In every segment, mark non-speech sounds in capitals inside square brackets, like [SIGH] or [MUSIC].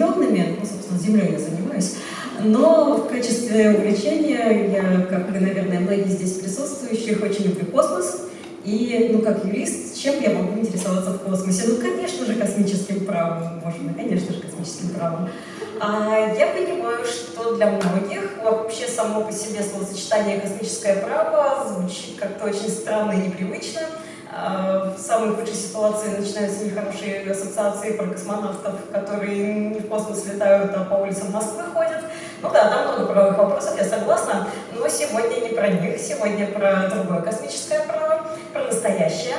приземленными, ну, собственно, землей я занимаюсь, но в качестве увлечения я, как и, наверное, многие здесь присутствующих, очень люблю космос. И, ну, как юрист, чем я могу интересоваться в космосе? Ну, конечно же, космическим правом. Мой, конечно же, космическим правом. А я понимаю, что для многих вообще само по себе словосочетание «космическое право» звучит как-то очень странно и непривычно. А, в самой худшей ситуации начинаются нехорошие ассоциации про космонавтов, которые не в космос летают, а по улицам Москвы ходят. Ну да, там много правовых вопросов, я согласна, но сегодня не про них, сегодня про другое космическое право, про настоящее.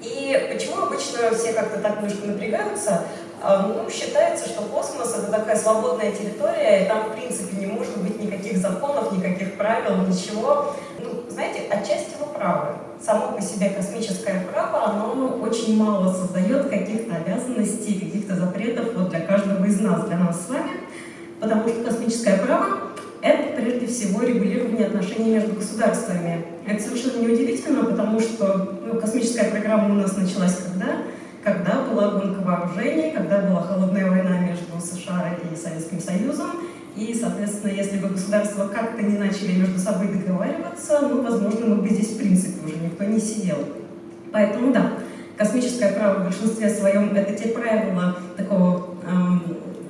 И почему обычно все как-то так немножко напрягаются? А, ну, считается, что космос — это такая свободная территория, и там, в принципе, не может быть никаких законов, никаких правил, ничего. Ну, знаете, отчасти вы правы. Само по себе космическое право, оно очень мало создает каких-то обязанностей, каких-то запретов вот для каждого из нас, для нас с вами, потому что космическое право — это, прежде всего, регулирование отношений между государствами. Это совершенно неудивительно, потому что ну, космическая программа у нас началась когда? когда была гонка вооружений, когда была холодная война между США и Советским Союзом. И, соответственно, если бы государства как-то не начали между собой договариваться, ну, возможно, мы бы здесь, в принципе, уже никто не сидел. Поэтому, да, космическое право в большинстве своем — это те правила такого эм,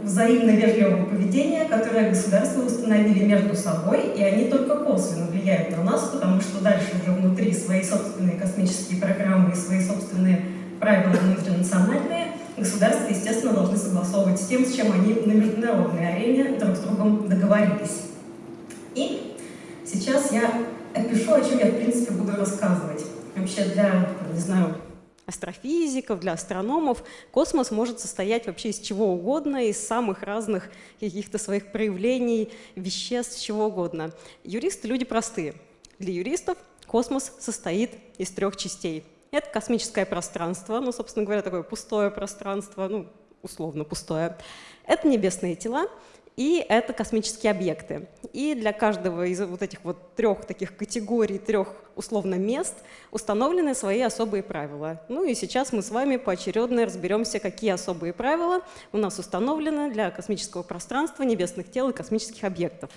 взаимно вежливого поведения, которые государства установили между собой, и они только косвенно влияют на нас, потому что дальше уже внутри свои собственные космические программы и свои собственные правила внутринациональные, государства, естественно, должны согласовывать с тем, с чем они на международной арене друг с другом договорились. И сейчас я опишу, о чем я, в принципе, буду рассказывать. Вообще для, не знаю, астрофизиков, для астрономов космос может состоять вообще из чего угодно, из самых разных каких-то своих проявлений, веществ, чего угодно. Юристы — люди простые. Для юристов космос состоит из трех частей — это космическое пространство, ну, собственно говоря, такое пустое пространство, ну, условно пустое. Это небесные тела, и это космические объекты. И для каждого из вот этих вот трех таких категорий, трех условно мест установлены свои особые правила. Ну и сейчас мы с вами поочередно разберемся, какие особые правила у нас установлены для космического пространства, небесных тел и космических объектов.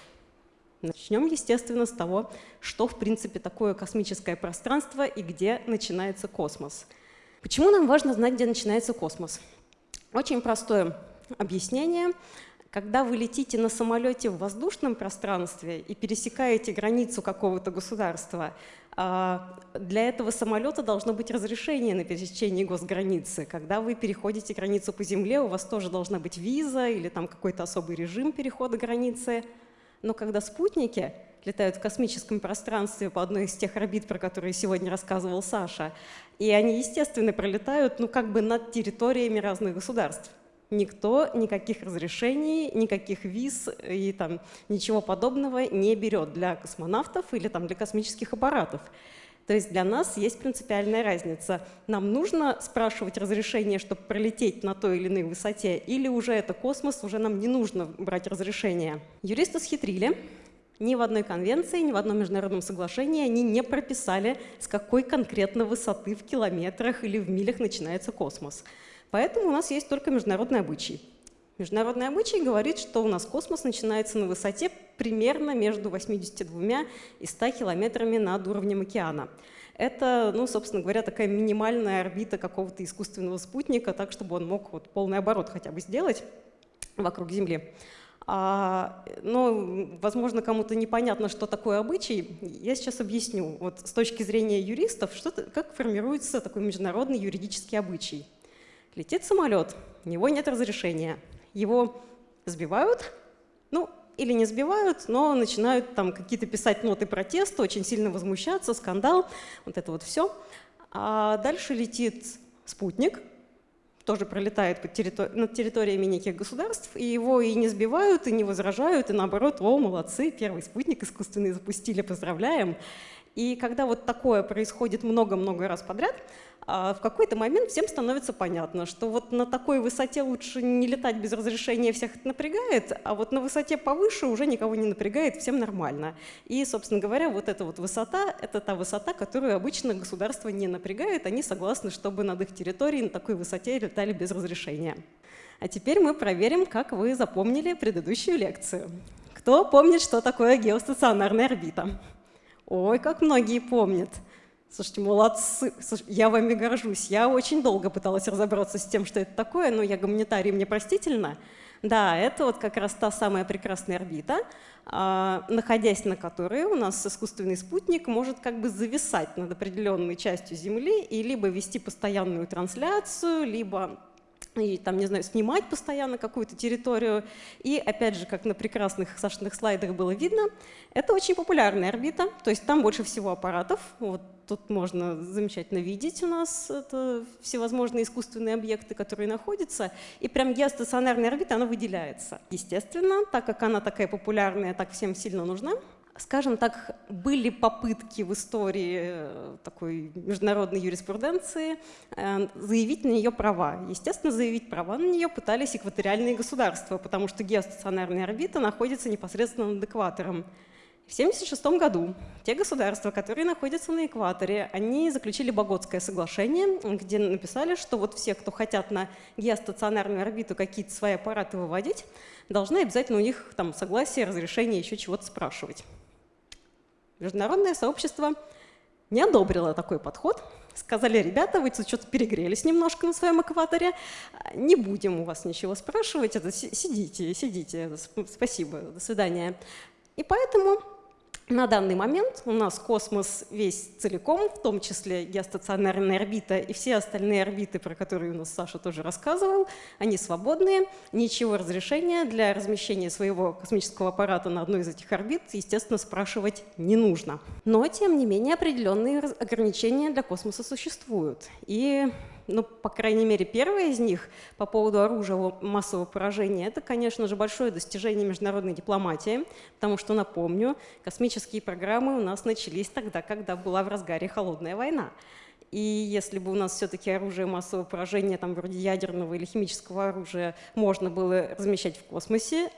Начнем, естественно, с того, что, в принципе, такое космическое пространство и где начинается космос. Почему нам важно знать, где начинается космос? Очень простое объяснение. Когда вы летите на самолете в воздушном пространстве и пересекаете границу какого-то государства, а, для этого самолета должно быть разрешение на пересечение госграницы. Когда вы переходите границу по земле, у вас тоже должна быть виза или там какой-то особый режим перехода границы. Но когда спутники летают в космическом пространстве по одной из тех орбит, про которые сегодня рассказывал Саша, и они, естественно, пролетают ну, как бы над территориями разных государств. Никто никаких разрешений, никаких виз и там, ничего подобного не берет для космонавтов или там, для космических аппаратов. То есть для нас есть принципиальная разница. Нам нужно спрашивать разрешение, чтобы пролететь на той или иной высоте, или уже это космос, уже нам не нужно брать разрешение. Юристы схитрили. Ни в одной конвенции, ни в одном международном соглашении они не прописали, с какой конкретно высоты в километрах или в милях начинается космос. Поэтому у нас есть только международный обычай. Международный обычай говорит, что у нас космос начинается на высоте примерно между 82 и 100 километрами над уровнем океана. Это, ну, собственно говоря, такая минимальная орбита какого-то искусственного спутника, так, чтобы он мог вот полный оборот хотя бы сделать вокруг Земли. А, но, возможно, кому-то непонятно, что такое обычай. Я сейчас объясню. Вот с точки зрения юристов, что как формируется такой международный юридический обычай. Летит самолет, у него нет разрешения. Его сбивают, ну, или не сбивают, но начинают там какие-то писать ноты протеста, очень сильно возмущаться, скандал, вот это вот все. А дальше летит спутник, тоже пролетает под территори над территориями неких государств, и его и не сбивают, и не возражают, и наоборот, о, молодцы, первый спутник искусственный запустили, поздравляем. И когда вот такое происходит много-много раз подряд, а в какой-то момент всем становится понятно, что вот на такой высоте лучше не летать без разрешения, всех это напрягает, а вот на высоте повыше уже никого не напрягает, всем нормально. И, собственно говоря, вот эта вот высота — это та высота, которую обычно государство не напрягает, они согласны, чтобы над их территорией на такой высоте летали без разрешения. А теперь мы проверим, как вы запомнили предыдущую лекцию. Кто помнит, что такое геостационарная орбита? Ой, как многие помнят. Слушайте, молодцы. Я вами горжусь. Я очень долго пыталась разобраться с тем, что это такое, но я гуманитарий, мне простительно. Да, это вот как раз та самая прекрасная орбита, а, находясь на которой у нас искусственный спутник может как бы зависать над определенной частью Земли и либо вести постоянную трансляцию, либо и там, не знаю, снимать постоянно какую-то территорию. И опять же, как на прекрасных Сашиных слайдах было видно, это очень популярная орбита, то есть там больше всего аппаратов. Вот тут можно замечательно видеть у нас это всевозможные искусственные объекты, которые находятся. И прям геостационарная орбита, она выделяется. Естественно, так как она такая популярная, так всем сильно нужна, скажем так, были попытки в истории э, такой международной юриспруденции э, заявить на нее права. Естественно, заявить права на нее пытались экваториальные государства, потому что геостационарная орбита находится непосредственно над экватором. В 1976 году те государства, которые находятся на экваторе, они заключили Боготское соглашение, где написали, что вот все, кто хотят на геостационарную орбиту какие-то свои аппараты выводить, должны обязательно у них там согласие, разрешение, еще чего-то спрашивать. Международное сообщество не одобрило такой подход. Сказали, ребята, вы что-то перегрелись немножко на своем экваторе, не будем у вас ничего спрашивать, это сидите, сидите, спасибо, до свидания. И поэтому на данный момент у нас космос весь целиком, в том числе геостационарная орбита и все остальные орбиты, про которые у нас Саша тоже рассказывал, они свободные, ничего разрешения для размещения своего космического аппарата на одной из этих орбит, естественно, спрашивать не нужно. Но, тем не менее, определенные ограничения для космоса существуют. И ну, по крайней мере, первое из них по поводу оружия массового поражения, это, конечно же, большое достижение международной дипломатии, потому что, напомню, космические программы у нас начались тогда, когда была в разгаре холодная война. И если бы у нас все-таки оружие массового поражения, там, вроде ядерного или химического оружия, можно было размещать в космосе,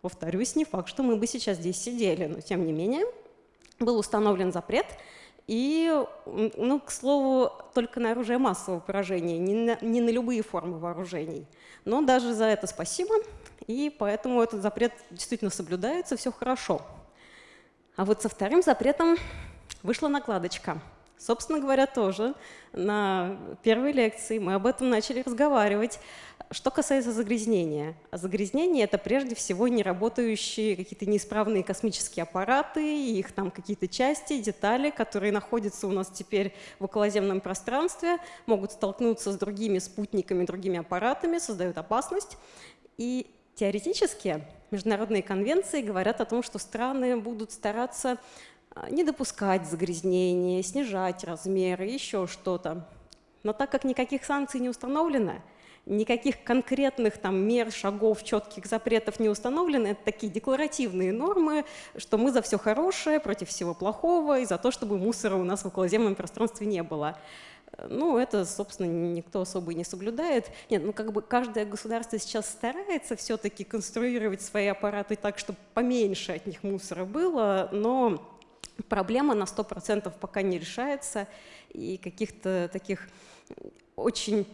повторюсь, не факт, что мы бы сейчас здесь сидели, но тем не менее был установлен запрет – и, ну, к слову, только на оружие массового поражения, не на, не на любые формы вооружений. Но даже за это спасибо, и поэтому этот запрет действительно соблюдается, все хорошо. А вот со вторым запретом вышла накладочка – Собственно говоря, тоже на первой лекции мы об этом начали разговаривать. Что касается загрязнения. Загрязнение — это прежде всего неработающие какие-то неисправные космические аппараты, их там какие-то части, детали, которые находятся у нас теперь в околоземном пространстве, могут столкнуться с другими спутниками, другими аппаратами, создают опасность. И теоретически международные конвенции говорят о том, что страны будут стараться не допускать загрязнения, снижать размеры, еще что-то. Но так как никаких санкций не установлено, никаких конкретных там, мер, шагов, четких запретов не установлено, это такие декларативные нормы, что мы за все хорошее, против всего плохого и за то, чтобы мусора у нас в околоземном пространстве не было. Ну, это, собственно, никто особо и не соблюдает. Нет, ну, как бы каждое государство сейчас старается все-таки конструировать свои аппараты так, чтобы поменьше от них мусора было, но проблема на 100% пока не решается, и каких-то таких очень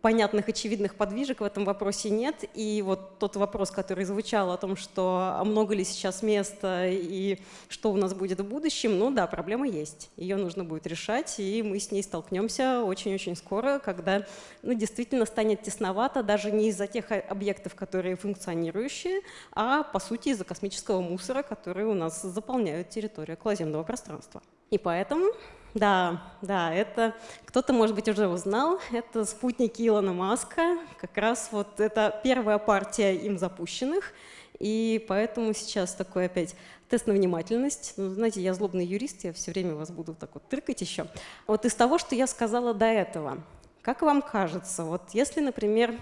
понятных, очевидных подвижек в этом вопросе нет. И вот тот вопрос, который звучал о том, что а много ли сейчас места и что у нас будет в будущем, ну да, проблема есть. Ее нужно будет решать, и мы с ней столкнемся очень-очень скоро, когда ну, действительно станет тесновато даже не из-за тех объектов, которые функционирующие, а по сути из-за космического мусора, который у нас заполняют территорию околоземного пространства. И поэтому да, да, это кто-то, может быть, уже узнал. Это спутники Илона Маска. Как раз вот это первая партия им запущенных. И поэтому сейчас такой опять тест на внимательность. Ну, знаете, я злобный юрист, я все время вас буду так вот тыркать еще. Вот из того, что я сказала до этого, как вам кажется, вот если, например,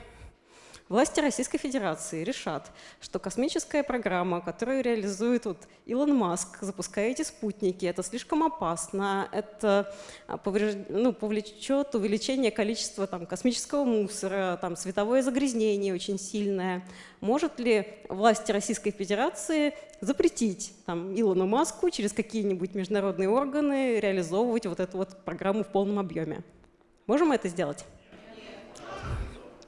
Власти Российской Федерации решат, что космическая программа, которую реализует вот Илон Маск, запуская эти спутники, это слишком опасно, это а, повреж... ну, повлечет увеличение количества там, космического мусора, там, световое загрязнение очень сильное. Может ли власти Российской Федерации запретить там, Илону Маску через какие-нибудь международные органы реализовывать вот эту вот программу в полном объеме? Можем это сделать?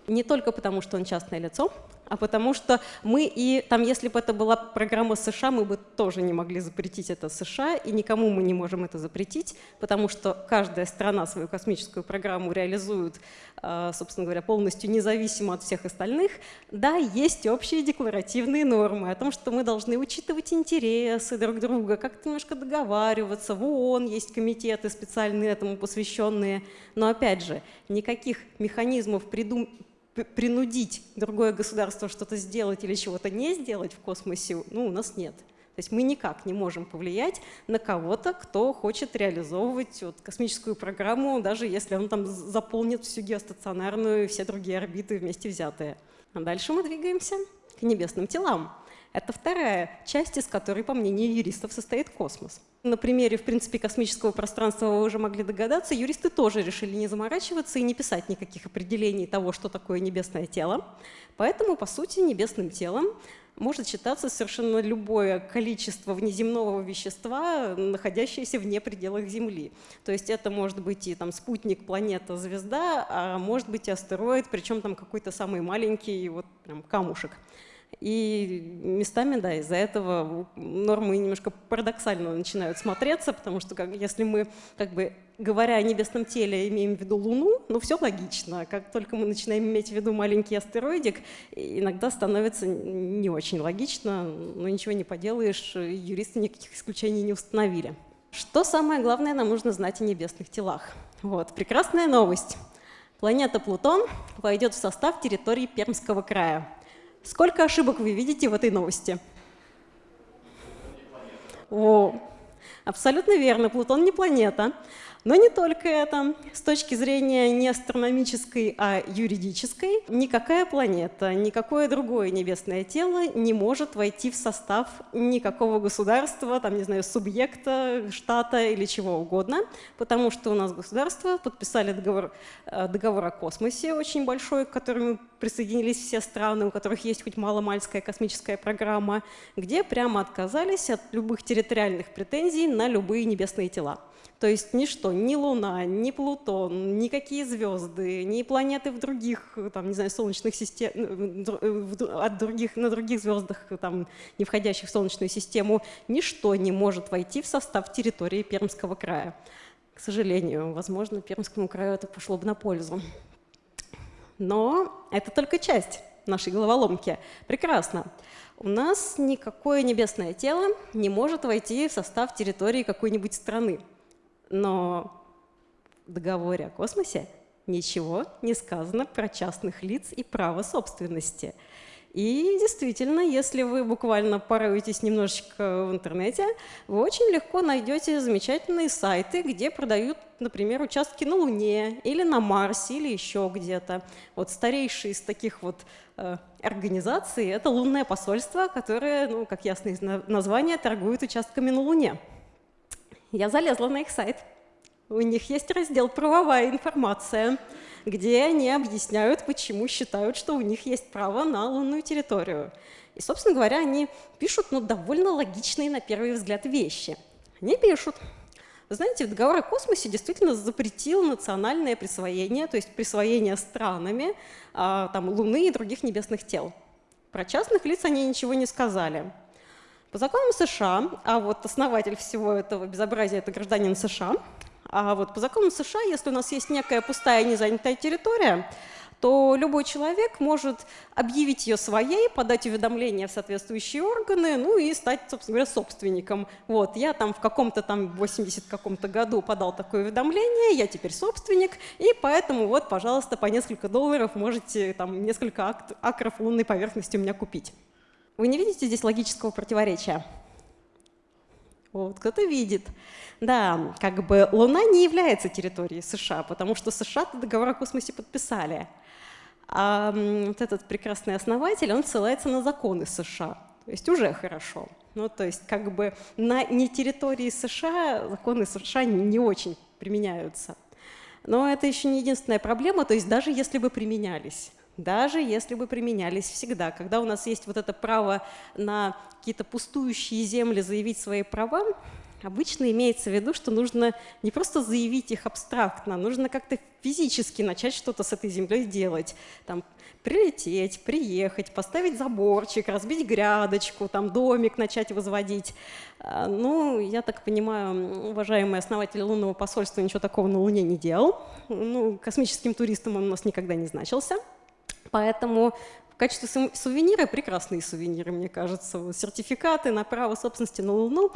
Не только потому, что он частное лицо, а потому что мы и там, если бы это была программа США, мы бы тоже не могли запретить это США, и никому мы не можем это запретить, потому что каждая страна свою космическую программу реализует, а, собственно говоря, полностью независимо от всех остальных. Да, есть общие декларативные нормы о том, что мы должны учитывать интересы друг друга, как-то немножко договариваться. В ООН есть комитеты специальные этому посвященные. Но опять же, никаких механизмов придум принудить другое государство что-то сделать или чего-то не сделать в космосе, ну, у нас нет. То есть мы никак не можем повлиять на кого-то, кто хочет реализовывать вот, космическую программу, даже если он там заполнит всю геостационарную и все другие орбиты вместе взятые. А дальше мы двигаемся к небесным телам. Это вторая часть, из которой, по мнению юристов, состоит космос. На примере, в принципе, космического пространства вы уже могли догадаться, юристы тоже решили не заморачиваться и не писать никаких определений того, что такое небесное тело. Поэтому, по сути, небесным телом может считаться совершенно любое количество внеземного вещества, находящееся вне пределах Земли. То есть это может быть и там, спутник, планета, звезда, а может быть и астероид, причем там какой-то самый маленький вот, прям камушек. И местами, да, из-за этого нормы немножко парадоксально начинают смотреться, потому что как, если мы, как бы, говоря о небесном теле, имеем в виду Луну, ну все логично. Как только мы начинаем иметь в виду маленький астероидик, иногда становится не очень логично, но ничего не поделаешь, юристы никаких исключений не установили. Что самое главное нам нужно знать о небесных телах? Вот, прекрасная новость. Планета Плутон войдет в состав территории Пермского края. Сколько ошибок вы видите в этой новости? О, абсолютно верно, Плутон не планета. Но не только это. С точки зрения не астрономической, а юридической, никакая планета, никакое другое небесное тело не может войти в состав никакого государства, там, не знаю, субъекта, штата или чего угодно, потому что у нас государства подписали договор, э, договор о космосе очень большой, к которому присоединились все страны, у которых есть хоть маломальская космическая программа, где прямо отказались от любых территориальных претензий на любые небесные тела. То есть ничто, ни Луна, ни Плутон, никакие звезды, ни планеты в других, там, не знаю, солнечных систем, от других, на других звездах, там, не входящих в Солнечную систему, ничто не может войти в состав территории Пермского края. К сожалению, возможно, Пермскому краю это пошло бы на пользу. Но это только часть нашей головоломки. Прекрасно. У нас никакое небесное тело не может войти в состав территории какой-нибудь страны. Но в договоре о космосе ничего не сказано про частных лиц и право собственности. И действительно, если вы буквально пороетесь немножечко в интернете, вы очень легко найдете замечательные сайты, где продают, например, участки на Луне или на Марсе или еще где-то. Вот старейший из таких вот э, организаций – это лунное посольство, которое, ну, как ясно из названия, торгует участками на Луне. Я залезла на их сайт. У них есть раздел «Правовая информация», где они объясняют, почему считают, что у них есть право на лунную территорию. И, собственно говоря, они пишут ну, довольно логичные на первый взгляд вещи. Они пишут, знаете, договор о космосе действительно запретил национальное присвоение, то есть присвоение странами там, Луны и других небесных тел. Про частных лиц они ничего не сказали. По законам США, а вот основатель всего этого безобразия – это гражданин США, а вот по законам США, если у нас есть некая пустая незанятая территория, то любой человек может объявить ее своей, подать уведомление в соответствующие органы, ну и стать, собственно говоря, собственником. Вот, я там в каком-то там 80 каком-то году подал такое уведомление, я теперь собственник, и поэтому вот, пожалуйста, по несколько долларов можете там несколько акров лунной поверхности у меня купить. Вы не видите здесь логического противоречия? Вот, кто-то видит. Да, как бы Луна не является территорией США, потому что США договор о космосе подписали. А вот этот прекрасный основатель, он ссылается на законы США. То есть уже хорошо. Ну, то есть как бы на не территории США законы США не очень применяются. Но это еще не единственная проблема, то есть даже если бы применялись, даже если бы применялись всегда. Когда у нас есть вот это право на какие-то пустующие земли заявить свои права, обычно имеется в виду, что нужно не просто заявить их абстрактно, нужно как-то физически начать что-то с этой землей делать. Там, прилететь, приехать, поставить заборчик, разбить грядочку, там домик начать возводить. А, ну, я так понимаю, уважаемый основатель лунного посольства ничего такого на Луне не делал. Ну, космическим туристом он у нас никогда не значился. Поэтому в качестве сувенира прекрасные сувениры, мне кажется. Сертификаты на право собственности на Луну.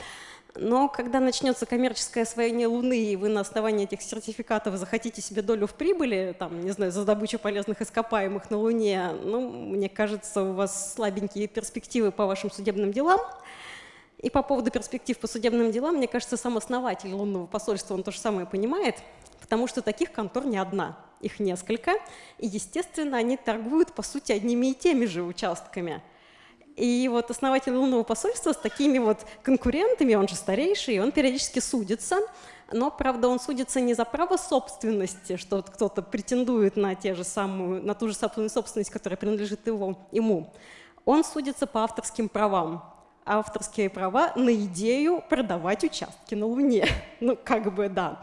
Но когда начнется коммерческое освоение Луны, и вы на основании этих сертификатов захотите себе долю в прибыли, там, не знаю, за добычу полезных ископаемых на Луне, ну, мне кажется, у вас слабенькие перспективы по вашим судебным делам. И по поводу перспектив по судебным делам, мне кажется, сам основатель лунного посольства, он то же самое понимает, потому что таких контор не одна, их несколько, и, естественно, они торгуют, по сути, одними и теми же участками – и вот основатель лунного посольства с такими вот конкурентами, он же старейший, он периодически судится, но, правда, он судится не за право собственности, что кто-то претендует на, те же самую, на ту же самую собственность, которая принадлежит его, ему. Он судится по авторским правам. Авторские права на идею продавать участки на Луне. [LAUGHS] Ну, как бы, да.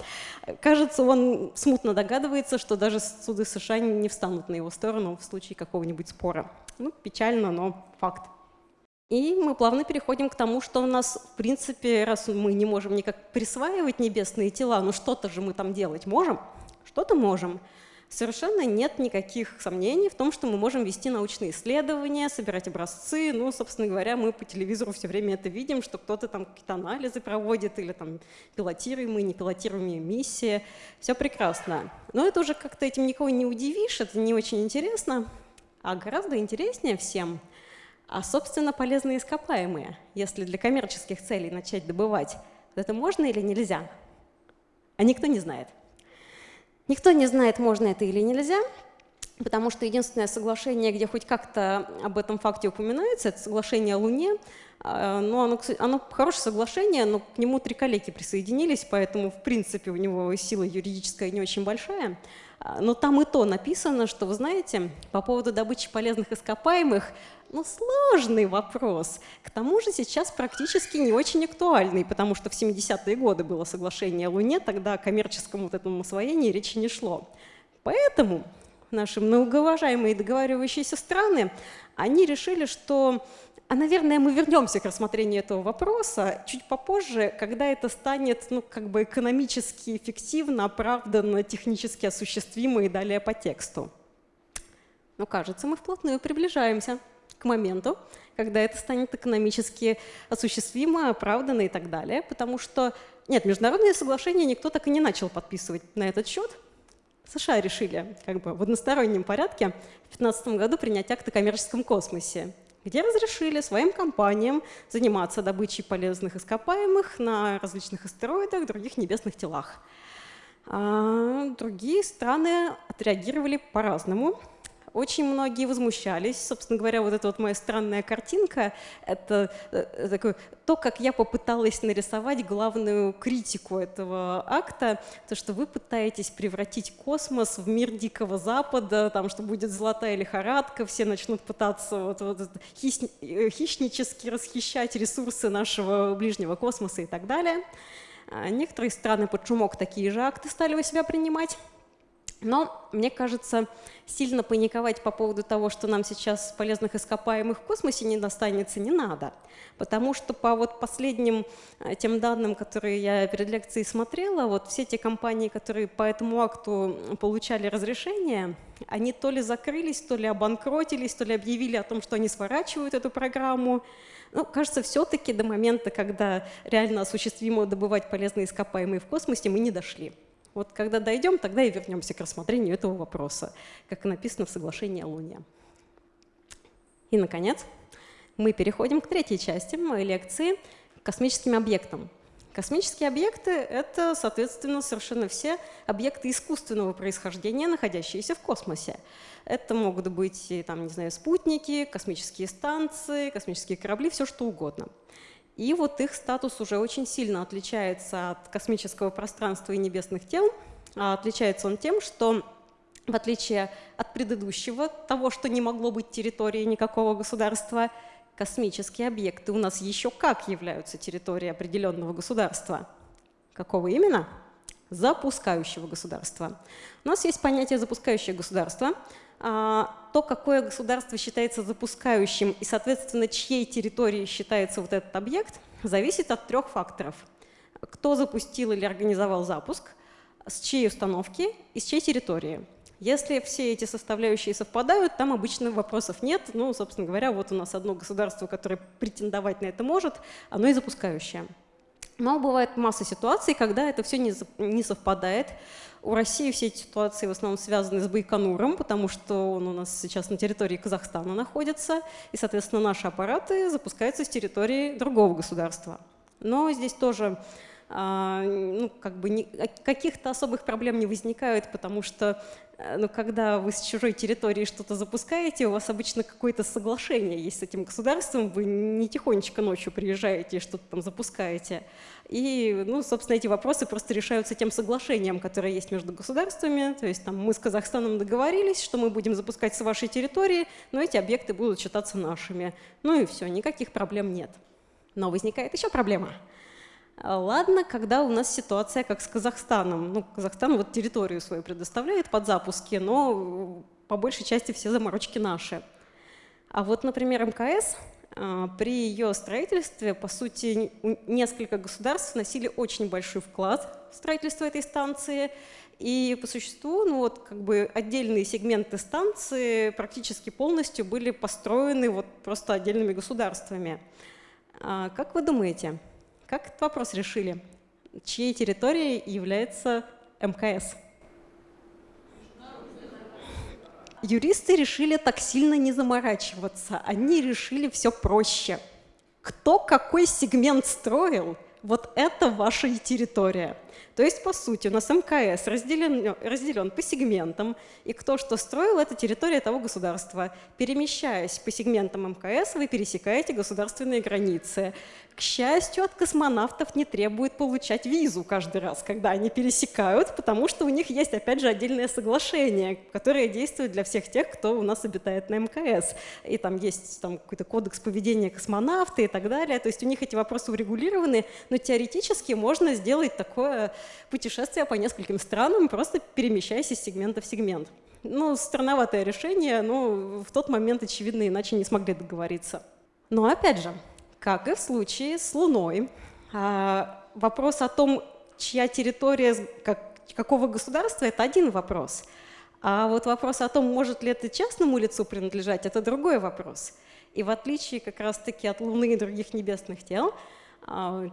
Кажется, он смутно догадывается, что даже суды США не встанут на его сторону в случае какого-нибудь спора. Ну, печально, но факт. И мы плавно переходим к тому, что у нас, в принципе, раз мы не можем никак присваивать небесные тела, ну что-то же мы там делать можем, что-то можем. Совершенно нет никаких сомнений в том, что мы можем вести научные исследования, собирать образцы. Ну, собственно говоря, мы по телевизору все время это видим, что кто-то там какие-то анализы проводит или там пилотируемые, непилотируемые миссии. Все прекрасно. Но это уже как-то этим никого не удивишь, это не очень интересно. А гораздо интереснее всем – а, собственно, полезные ископаемые, если для коммерческих целей начать добывать, это можно или нельзя? А никто не знает. Никто не знает, можно это или нельзя, потому что единственное соглашение, где хоть как-то об этом факте упоминается, это соглашение о Луне. А, но оно, оно хорошее соглашение, но к нему три коллеги присоединились, поэтому, в принципе, у него сила юридическая не очень большая. А, но там и то написано, что, вы знаете, по поводу добычи полезных ископаемых, ну, сложный вопрос. К тому же сейчас практически не очень актуальный, потому что в 70-е годы было соглашение о Луне, тогда о коммерческом вот этом освоении речи не шло. Поэтому наши многоуважаемые договаривающиеся страны, они решили, что а, наверное, мы вернемся к рассмотрению этого вопроса чуть попозже, когда это станет ну, как бы экономически эффективно, оправданно, технически осуществимо и далее по тексту. Но кажется, мы вплотную приближаемся к моменту, когда это станет экономически осуществимо, оправданно и так далее, потому что, нет, международные соглашения никто так и не начал подписывать на этот счет. США решили как бы в одностороннем порядке в 2015 году принять акт о коммерческом космосе где разрешили своим компаниям заниматься добычей полезных ископаемых на различных астероидах, других небесных телах. А другие страны отреагировали по-разному. Очень многие возмущались. Собственно говоря, вот эта вот моя странная картинка — это э, такое, то, как я попыталась нарисовать главную критику этого акта, то, что вы пытаетесь превратить космос в мир Дикого Запада, там, что будет золотая лихорадка, все начнут пытаться вот, вот, э, хищнически расхищать ресурсы нашего ближнего космоса и так далее. А некоторые страны под шумок такие же акты стали у себя принимать. Но, мне кажется, сильно паниковать по поводу того, что нам сейчас полезных ископаемых в космосе не достанется, не надо. Потому что по вот последним э, тем данным, которые я перед лекцией смотрела, вот все те компании, которые по этому акту получали разрешение, они то ли закрылись, то ли обанкротились, то ли объявили о том, что они сворачивают эту программу. Ну, кажется, все-таки до момента, когда реально осуществимо добывать полезные ископаемые в космосе, мы не дошли. Вот когда дойдем, тогда и вернемся к рассмотрению этого вопроса, как написано в соглашении о Луне. И, наконец, мы переходим к третьей части моей лекции – космическим объектам. Космические объекты — это, соответственно, совершенно все объекты искусственного происхождения, находящиеся в космосе. Это могут быть, там, не знаю, спутники, космические станции, космические корабли, все что угодно. И вот их статус уже очень сильно отличается от космического пространства и небесных тел. А отличается он тем, что в отличие от предыдущего, того, что не могло быть территорией никакого государства, космические объекты у нас еще как являются территорией определенного государства. Какого именно? Запускающего государства. У нас есть понятие запускающее государство. То, какое государство считается запускающим и, соответственно, чьей территорией считается вот этот объект, зависит от трех факторов. Кто запустил или организовал запуск, с чьей установки и с чьей территории. Если все эти составляющие совпадают, там обычно вопросов нет. Ну, собственно говоря, вот у нас одно государство, которое претендовать на это может, оно и запускающее. Но бывает масса ситуаций, когда это все не совпадает. У России все эти ситуации в основном связаны с Байконуром, потому что он у нас сейчас на территории Казахстана находится, и, соответственно, наши аппараты запускаются с территории другого государства. Но здесь тоже ну, как бы каких-то особых проблем не возникает, потому что э, ну, когда вы с чужой территории что-то запускаете, у вас обычно какое-то соглашение есть с этим государством, вы не тихонечко ночью приезжаете и что-то там запускаете. И, ну, собственно, эти вопросы просто решаются тем соглашением, которое есть между государствами. То есть там, мы с Казахстаном договорились, что мы будем запускать с вашей территории, но эти объекты будут считаться нашими. Ну и все, никаких проблем нет. Но возникает еще проблема – а, ладно, когда у нас ситуация как с Казахстаном. Ну, Казахстан вот территорию свою предоставляет под запуски, но по большей части все заморочки наши. А вот, например, МКС а, при ее строительстве, по сути, несколько государств вносили очень большой вклад в строительство этой станции. И по существу, ну вот как бы отдельные сегменты станции практически полностью были построены вот просто отдельными государствами. А, как вы думаете, как этот вопрос решили? Чьей территорией является МКС? Юристы решили так сильно не заморачиваться. Они решили все проще. Кто какой сегмент строил, вот это ваша территория. То есть, по сути, у нас МКС разделен, разделен по сегментам, и кто что строил, это территория того государства. Перемещаясь по сегментам МКС, вы пересекаете государственные границы. К счастью, от космонавтов не требует получать визу каждый раз, когда они пересекают, потому что у них есть, опять же, отдельное соглашение, которое действует для всех тех, кто у нас обитает на МКС. И там есть там, какой-то кодекс поведения космонавта и так далее. То есть у них эти вопросы урегулированы, но теоретически можно сделать такое путешествие по нескольким странам, просто перемещаясь из сегмента в сегмент. Ну, странноватое решение, но в тот момент, очевидно, иначе не смогли договориться. Но опять же, как и в случае с Луной, а, вопрос о том, чья территория, как, какого государства, это один вопрос. А вот вопрос о том, может ли это частному лицу принадлежать, это другой вопрос. И в отличие как раз-таки от Луны и других небесных тел,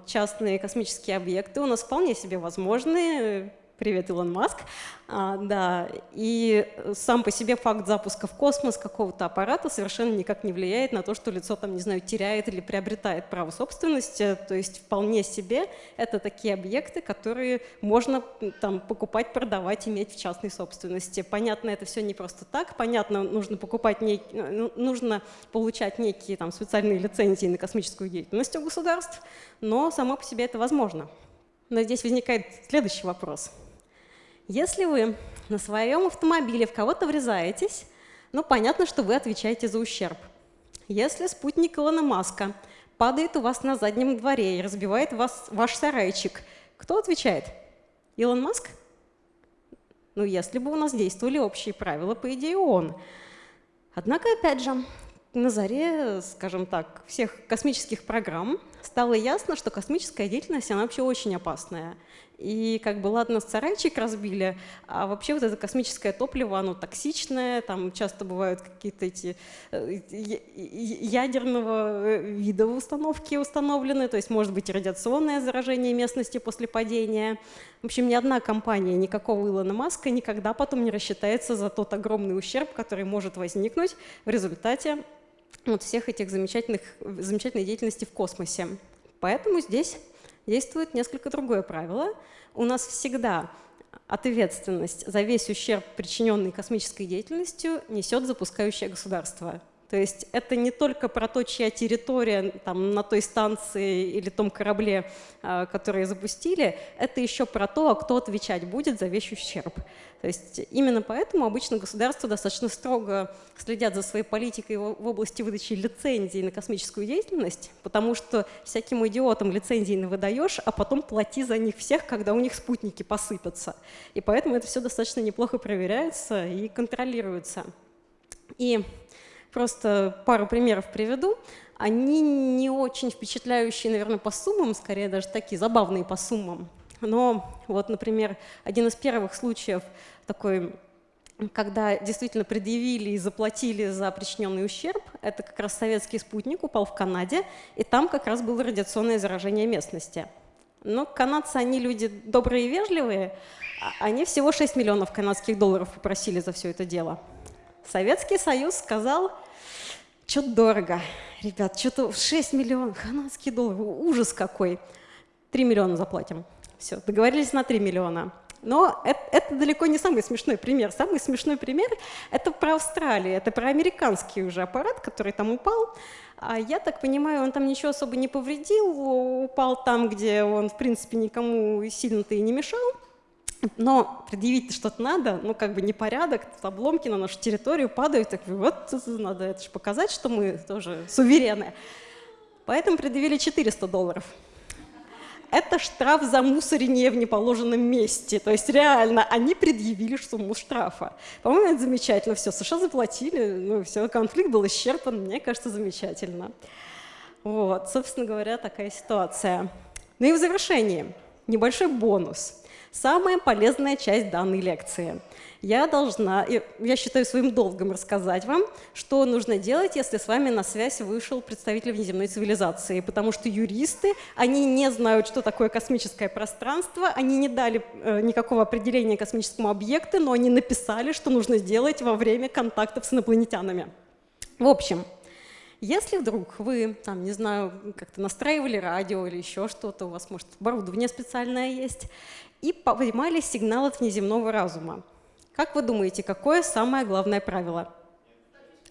частные космические объекты у нас вполне себе возможны, Привет, Илон Маск. А, да, и сам по себе факт запуска в космос какого-то аппарата совершенно никак не влияет на то, что лицо там, не знаю, теряет или приобретает право собственности. То есть вполне себе это такие объекты, которые можно там покупать, продавать, иметь в частной собственности. Понятно, это все не просто так. Понятно, нужно покупать нек... Ну, нужно получать некие там специальные лицензии на космическую деятельность у государств, но само по себе это возможно. Но здесь возникает следующий вопрос – если вы на своем автомобиле в кого-то врезаетесь, ну, понятно, что вы отвечаете за ущерб. Если спутник Илона Маска падает у вас на заднем дворе и разбивает вас, ваш сарайчик, кто отвечает? Илон Маск? Ну, если бы у нас действовали общие правила, по идее, он. Однако, опять же, на заре, скажем так, всех космических программ стало ясно, что космическая деятельность, она вообще очень опасная. И как бы ладно, сарайчик разбили, а вообще вот это космическое топливо, оно токсичное, там часто бывают какие-то эти э, ядерного э, вида установки установлены, то есть может быть радиационное заражение местности после падения. В общем, ни одна компания, никакого Илона Маска никогда потом не рассчитается за тот огромный ущерб, который может возникнуть в результате вот всех этих замечательных, замечательной деятельности в космосе. Поэтому здесь действует несколько другое правило. У нас всегда ответственность за весь ущерб, причиненный космической деятельностью, несет запускающее государство. То есть это не только про то, чья территория там, на той станции или том корабле, а, которые запустили, это еще про то, кто отвечать будет за вещь ущерб. То есть именно поэтому обычно государства достаточно строго следят за своей политикой в области выдачи лицензий на космическую деятельность, потому что всяким идиотам лицензии не выдаешь, а потом плати за них всех, когда у них спутники посыпятся. И поэтому это все достаточно неплохо проверяется и контролируется. И просто пару примеров приведу. Они не очень впечатляющие, наверное, по суммам, скорее даже такие забавные по суммам. Но вот, например, один из первых случаев такой когда действительно предъявили и заплатили за причиненный ущерб, это как раз советский спутник упал в Канаде, и там как раз было радиационное заражение местности. Но канадцы, они люди добрые и вежливые, а они всего 6 миллионов канадских долларов попросили за все это дело. Советский Союз сказал, что-то дорого, ребят, что-то 6 миллионов канадских долларов, ужас какой, 3 миллиона заплатим. Все, договорились на 3 миллиона. Но это, это далеко не самый смешной пример. Самый смешной пример — это про Австралию, это про американский уже аппарат, который там упал. А я так понимаю, он там ничего особо не повредил, упал там, где он, в принципе, никому сильно-то и не мешал. Но предъявить что-то надо, ну как бы непорядок, обломки на нашу территорию падают, так вот надо это же показать, что мы тоже суверены. Поэтому предъявили 400 долларов это штраф за мусорение в неположенном месте. То есть реально они предъявили сумму штрафа. По-моему, это замечательно. Все, США заплатили, ну все, конфликт был исчерпан. Мне кажется, замечательно. Вот, собственно говоря, такая ситуация. Ну и в завершении небольшой бонус. Самая полезная часть данной лекции – я должна, я считаю своим долгом рассказать вам, что нужно делать, если с вами на связь вышел представитель внеземной цивилизации, потому что юристы, они не знают, что такое космическое пространство, они не дали э, никакого определения космическому объекту, но они написали, что нужно сделать во время контактов с инопланетянами. В общем, если вдруг вы, там, не знаю, как-то настраивали радио или еще что-то, у вас, может, оборудование специальное есть, и поймали сигнал от внеземного разума, как вы думаете, какое самое главное правило?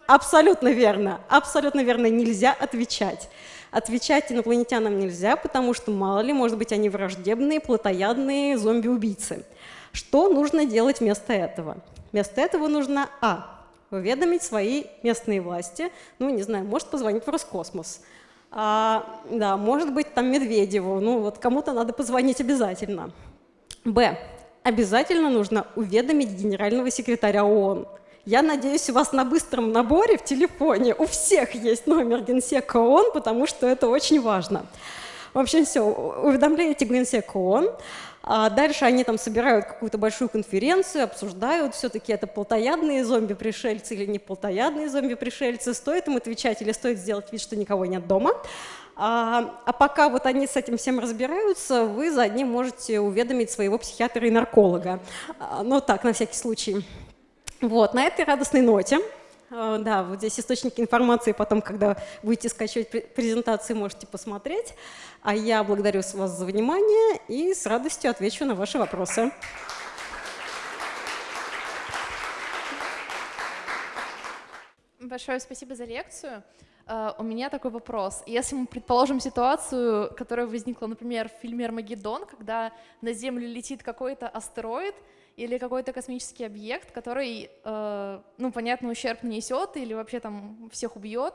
Абсолютно верно. Абсолютно верно. Нельзя отвечать. Отвечать инопланетянам нельзя, потому что, мало ли, может быть, они враждебные, плотоядные зомби-убийцы. Что нужно делать вместо этого? Вместо этого нужно А. Уведомить свои местные власти. Ну, не знаю, может позвонить в Роскосмос. А, да, может быть, там Медведеву. Ну, вот кому-то надо позвонить обязательно. Б обязательно нужно уведомить генерального секретаря ООН. Я надеюсь, у вас на быстром наборе в телефоне у всех есть номер Генсека ООН, потому что это очень важно. В общем, все, уведомляете Генсека ООН, а дальше они там собирают какую-то большую конференцию, обсуждают, все-таки это плотоядные зомби-пришельцы или не плотоядные зомби-пришельцы, стоит им отвечать или стоит сделать вид, что никого нет дома. А, а пока вот они с этим всем разбираются, вы за одним можете уведомить своего психиатра и нарколога. А, ну так, на всякий случай. Вот, на этой радостной ноте а, да, вот здесь источники информации, потом, когда будете скачивать презентации, можете посмотреть. А я благодарю вас за внимание и с радостью отвечу на ваши вопросы. Большое спасибо за лекцию. Uh, у меня такой вопрос. Если мы предположим ситуацию, которая возникла, например, в фильме «Армагеддон», когда на Землю летит какой-то астероид или какой-то космический объект, который, uh, ну, понятно, ущерб нанесет или вообще там всех убьет,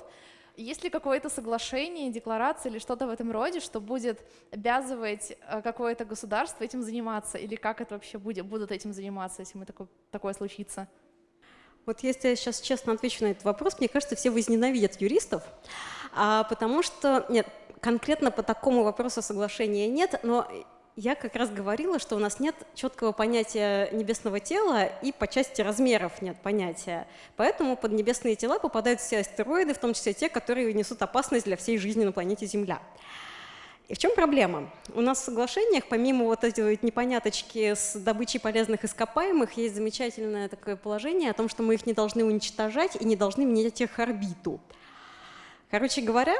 есть ли какое-то соглашение, декларация или что-то в этом роде, что будет обязывать uh, какое-то государство этим заниматься? Или как это вообще будет, будут этим заниматься, если мы такое, такое случится? Вот если я сейчас честно отвечу на этот вопрос, мне кажется, все возненавидят юристов, а, потому что, нет, конкретно по такому вопросу соглашения нет, но я как раз говорила, что у нас нет четкого понятия небесного тела и по части размеров нет понятия. Поэтому под небесные тела попадают все астероиды, в том числе те, которые несут опасность для всей жизни на планете Земля. И в чем проблема? У нас в соглашениях, помимо вот этой вот непоняточки с добычей полезных ископаемых, есть замечательное такое положение о том, что мы их не должны уничтожать и не должны менять их орбиту. Короче говоря,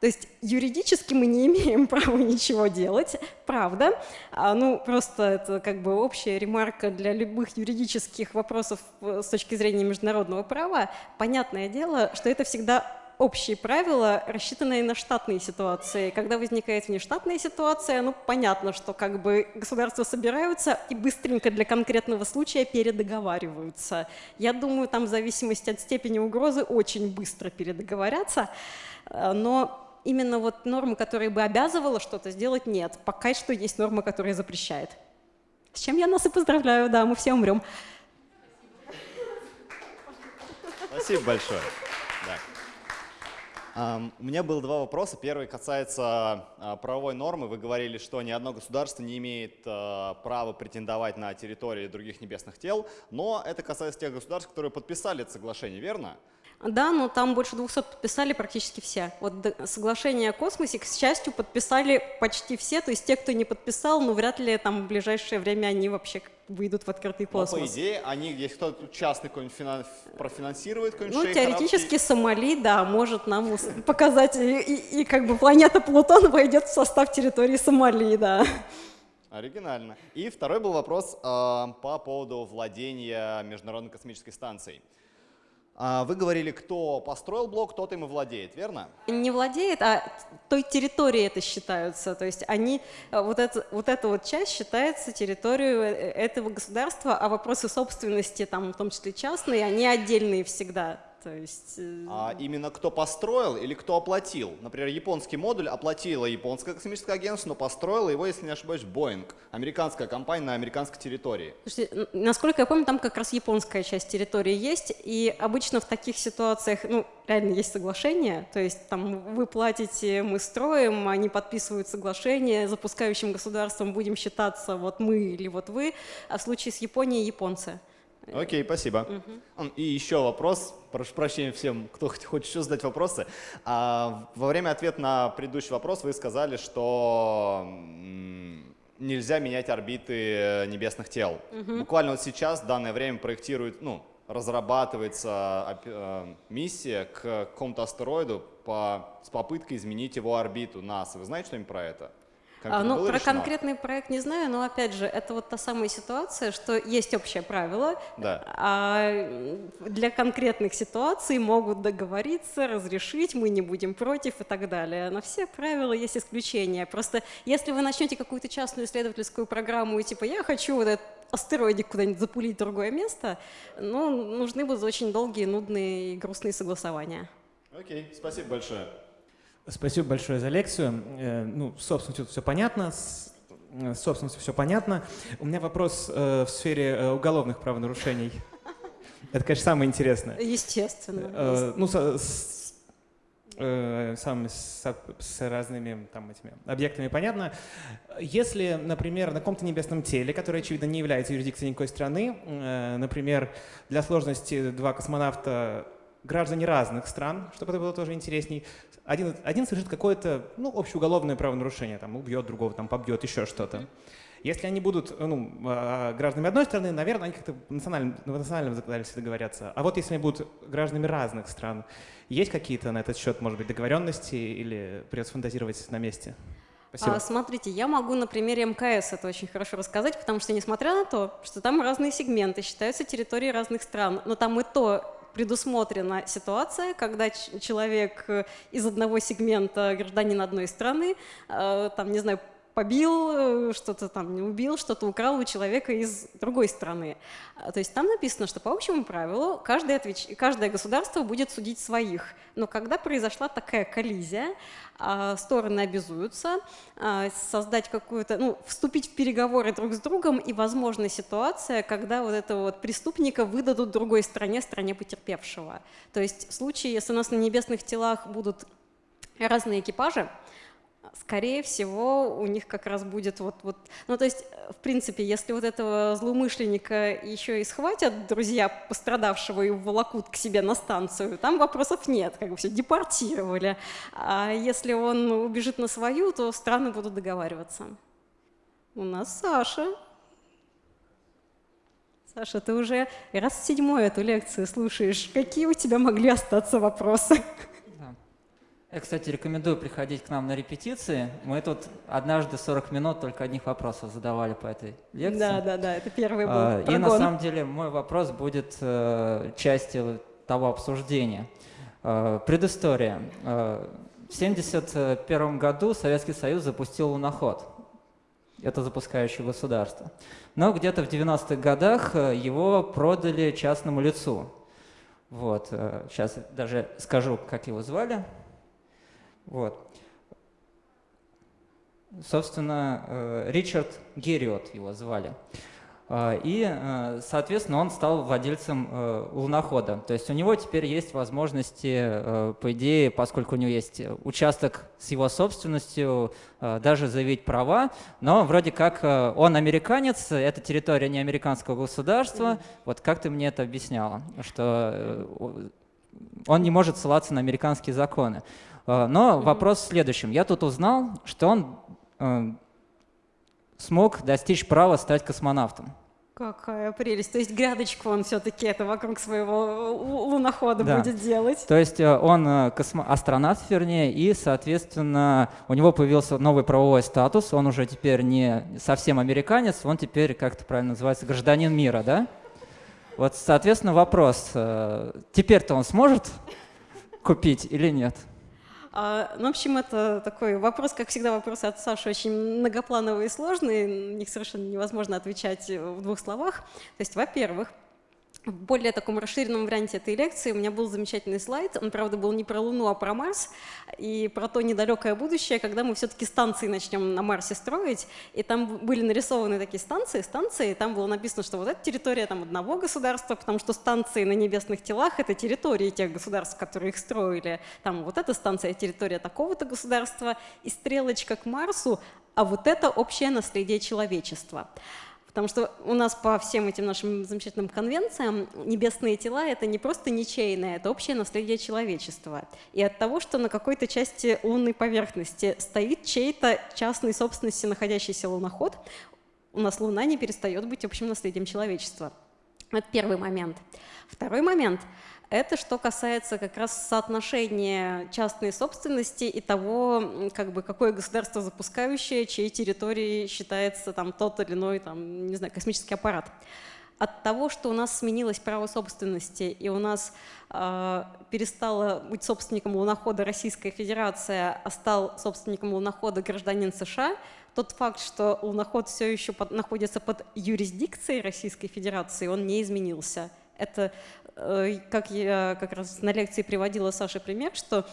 То есть юридически мы не [LAUGHS] имеем права ничего делать, правда. А, ну, просто это как бы общая ремарка для любых юридических вопросов э, с точки зрения международного права. Понятное дело, что это всегда общие правила, рассчитанные на штатные ситуации. Когда возникает внештатная ситуация, ну, понятно, что как бы государства собираются и быстренько для конкретного случая передоговариваются. Я думаю, там в зависимости от степени угрозы очень быстро передоговорятся, э, но именно вот нормы, которые бы обязывала что-то сделать, нет. Пока что есть норма, которая запрещает. С чем я нас и поздравляю, да, мы все умрем. Спасибо большое. У меня было два вопроса. Первый касается uh, правовой нормы. Вы говорили, что ни одно государство не имеет uh, права претендовать на территории других небесных тел, но это касается тех государств, которые подписали это соглашение, верно? Да, но там больше 200 подписали практически все. Вот соглашение о космосе, к счастью, подписали почти все. То есть те, кто не подписал, ну вряд ли там в ближайшее время они вообще выйдут в открытый космос. Но по идее, они, если кто-то частный какой-нибудь финанс, профинансирует какой-нибудь Ну, теоретически арабский... Сомали, да, может нам показать, и, и, и как бы планета Плутон [LAUGHS] войдет в состав территории Сомали, да. Оригинально. И второй был вопрос э, по поводу владения Международной космической станцией. А, вы говорили, кто построил блок, тот им и владеет, верно? Не владеет, а той территорией это считаются. То есть они, э, вот, это, вот эта вот часть считается территорией э, этого государства, а вопросы собственности, там, в том числе частные, они отдельные всегда. То есть... Э, а именно кто построил или кто оплатил? Например, японский модуль оплатила японское космическое агентство, но построила его, если не ошибаюсь, Boeing, американская компания на американской территории. Слушайте, насколько я помню, там как раз японская часть территории есть, и обычно в таких ситуациях, ну, реально есть соглашение, то есть там вы платите, мы строим, они подписывают соглашение, запускающим государством будем считаться вот мы или вот вы, а в случае с Японией японцы. Окей, спасибо. Угу. И еще вопрос, прошу прощения всем, кто хочет еще задать вопросы. А, во время ответа на предыдущий вопрос вы сказали, что нельзя менять орбиты небесных тел. Угу. Буквально вот сейчас, в данное время, проектирует, ну, разрабатывается э, миссия к какому-то астероиду по, с попыткой изменить его орбиту НАСА. Вы знаете что-нибудь про это? А, ну, про решено? конкретный проект не знаю, но опять же, это вот та самая ситуация, что есть общее правило, да. а для конкретных ситуаций могут договориться, разрешить, мы не будем против и так далее. На все правила есть исключения. Просто если вы начнете какую-то частную исследовательскую программу и типа я хочу вот этот астероидик куда-нибудь запулить в другое место, ну, нужны будут очень долгие, нудные и грустные согласования. Окей, спасибо большое. Спасибо большое за лекцию. Э, ну, собственно, все, все понятно. С э, собственностью все понятно. У меня вопрос э, в сфере уголовных правонарушений. Это, конечно, самое интересное. Естественно. Ну, с, с, сам, с, с разными там, этими объектами понятно. Если, например, на каком-то небесном теле, которое, очевидно, не является юрисдикцией никакой страны, например, для сложности два космонавта граждане разных стран, чтобы это было тоже интересней, один, один совершит какое-то ну, общеуголовное правонарушение, там, убьет другого, там, побьет, еще что-то. Если они будут ну, а, гражданами одной страны, наверное, они как-то в национальном, в национальном законодательстве договорятся. А вот если они будут гражданами разных стран, есть какие-то на этот счет, может быть, договоренности или придется фантазировать на месте? А, смотрите, я могу на примере МКС это очень хорошо рассказать, потому что несмотря на то, что там разные сегменты, считаются территории разных стран, но там и то предусмотрена ситуация, когда человек э, из одного сегмента гражданин одной страны, э, там, не знаю, побил, э, что-то там убил, что-то украл у человека из другой страны. А, то есть там написано, что по общему правилу каждое, отвеч... каждое государство будет судить своих. Но когда произошла такая коллизия, а, стороны обязуются а, создать какую-то, ну, вступить в переговоры друг с другом, и возможна ситуация, когда вот этого вот преступника выдадут другой стране, стране потерпевшего. То есть в случае, если у нас на небесных телах будут разные экипажи, скорее всего, у них как раз будет вот, вот... Ну, то есть, в принципе, если вот этого злоумышленника еще и схватят друзья пострадавшего и волокут к себе на станцию, там вопросов нет, как бы все депортировали. А если он убежит на свою, то страны будут договариваться. У нас Саша. Саша, ты уже раз седьмой эту лекцию слушаешь. Какие у тебя могли остаться вопросы? Я, кстати, рекомендую приходить к нам на репетиции. Мы тут однажды 40 минут только одних вопросов задавали по этой лекции. Да, да, да, это первый был А, И на прогон. самом деле мой вопрос будет э, частью того обсуждения. Э, Предыстория. Э, В 1971 году Советский Союз запустил луноход. Это запускающее государство. Но где-то в 90-х годах э, его продали частному лицу. Вот. Сейчас даже скажу, как его звали. Вот. Собственно, э, Ричард Герриот его звали. А, И, э, соответственно, он стал владельцем э, лунохода. То есть у него теперь есть возможности, э, по идее, поскольку у него есть участок с его собственностью, э, даже заявить права, но вроде как э, он американец, это территория не американского государства. Вот как ты мне это объясняла, что э, он не может ссылаться на американские законы. Э, Но вопрос в следующем. Я тут узнал, что он э, смог достичь права стать космонавтом. Какая прелесть. То есть грядочку он все-таки это вокруг своего лу- лунохода Да. будет делать. То есть э, он э, космо- астронавт, вернее, и, соответственно, у него появился новый правовой статус. Он уже теперь не совсем американец, он теперь, как это правильно называется, гражданин мира, да? Вот, соответственно, вопрос. э, Теперь-то он сможет купить или нет? А, ну, в общем, это такой вопрос, как всегда, вопросы от Саши очень многоплановые и сложные, на них совершенно невозможно отвечать в двух словах. То есть, во-первых, в более таком расширенном варианте этой лекции. У меня был замечательный слайд, он, правда, был не про Луну, а про Марс, и про то недалекое будущее, когда мы все-таки станции начнем на Марсе строить, и там были нарисованы такие станции, станции, и там было написано, что вот эта территория там одного государства, потому что станции на небесных телах — это территории тех государств, которые их строили, там вот эта станция — территория такого-то государства, и стрелочка к Марсу, а вот это общее наследие человечества. Потому что у нас по всем этим нашим замечательным конвенциям небесные тела — это не просто ничейное, это общее наследие человечества. И от того, что на какой-то части лунной поверхности стоит чей-то частной собственности находящийся луноход, у нас Луна не перестает быть общим наследием человечества. Это первый момент. Второй момент — это что касается как раз соотношения частной собственности и того, как бы, какое государство запускающее, чьей территории считается там, тот или иной там, не знаю, космический аппарат. От того, что у нас сменилось право собственности, и у нас э, перестала быть собственником лунохода Российская Федерация, а стал собственником лунохода гражданин США, тот факт, что луноход все еще под- находится под юрисдикцией Российской Федерации, он не изменился. Это, как я как раз на лекции приводила Саше пример, что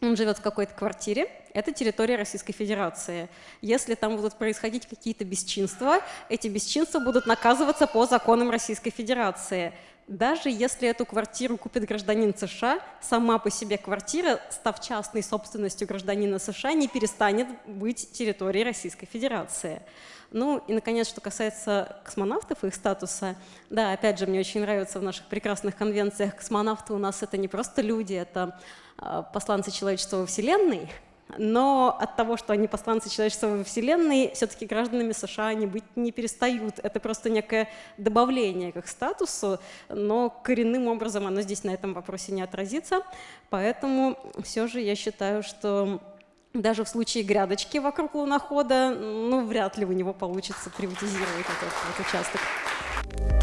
он живет в какой-то квартире, это территория Российской Федерации. Если там будут происходить какие-то бесчинства, эти бесчинства будут наказываться по законам Российской Федерации. Даже если эту квартиру купит гражданин США, сама по себе квартира, став частной собственностью гражданина США, не перестанет быть территорией Российской Федерации. Ну и, наконец, что касается космонавтов и их статуса, да, опять же, мне очень нравится в наших прекрасных конвенциях космонавты у нас это не просто люди, это а, посланцы человечества во Вселенной, но от того, что они посланцы человечества во Вселенной, все-таки гражданами США они быть не перестают. Это просто некое добавление к их статусу, но коренным образом оно здесь на этом вопросе не отразится. Поэтому все же я считаю, что даже в случае грядочки вокруг лунохода, ну, вряд ли у него получится приватизировать этот, этот участок.